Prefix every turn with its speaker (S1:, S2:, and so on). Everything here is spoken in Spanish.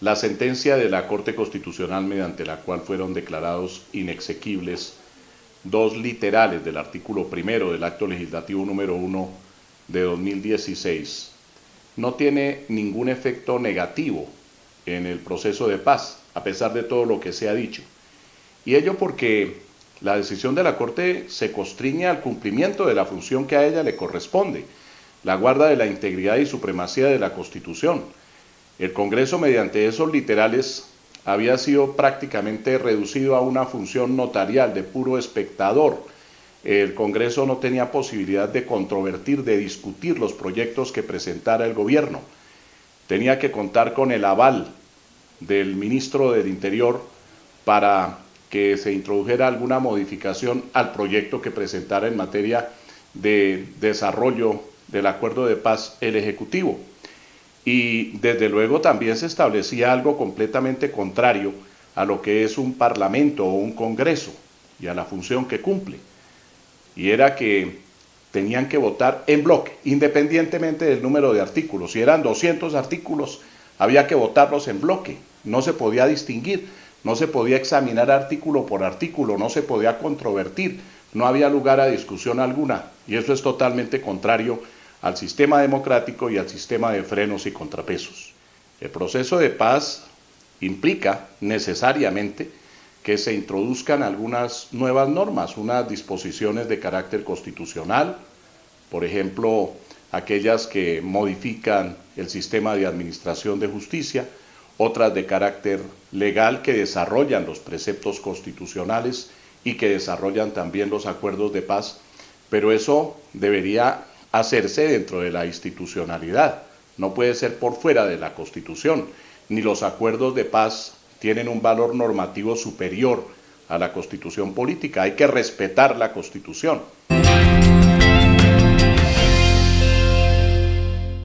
S1: la sentencia de la Corte Constitucional mediante la cual fueron declarados inexequibles dos literales del artículo primero del acto legislativo número 1 de 2016 no tiene ningún efecto negativo en el proceso de paz, a pesar de todo lo que se ha dicho. Y ello porque la decisión de la Corte se constriñe al cumplimiento de la función que a ella le corresponde, la guarda de la integridad y supremacía de la Constitución. El Congreso, mediante esos literales, había sido prácticamente reducido a una función notarial de puro espectador. El Congreso no tenía posibilidad de controvertir, de discutir los proyectos que presentara el gobierno. Tenía que contar con el aval del ministro del Interior para que se introdujera alguna modificación al proyecto que presentara en materia de desarrollo del acuerdo de paz el Ejecutivo. Y desde luego también se establecía algo completamente contrario a lo que es un parlamento o un congreso y a la función que cumple. Y era que tenían que votar en bloque, independientemente del número de artículos. Si eran 200 artículos, había que votarlos en bloque, no se podía distinguir no se podía examinar artículo por artículo, no se podía controvertir, no había lugar a discusión alguna. Y eso es totalmente contrario al sistema democrático y al sistema de frenos y contrapesos. El proceso de paz implica necesariamente que se introduzcan algunas nuevas normas, unas disposiciones de carácter constitucional, por ejemplo, aquellas que modifican el sistema de administración de justicia, otras de carácter legal que desarrollan los preceptos constitucionales y que desarrollan también los acuerdos de paz, pero eso debería hacerse dentro de la institucionalidad, no puede ser por fuera de la Constitución, ni los acuerdos de paz tienen un valor normativo superior a la Constitución política, hay que respetar la Constitución.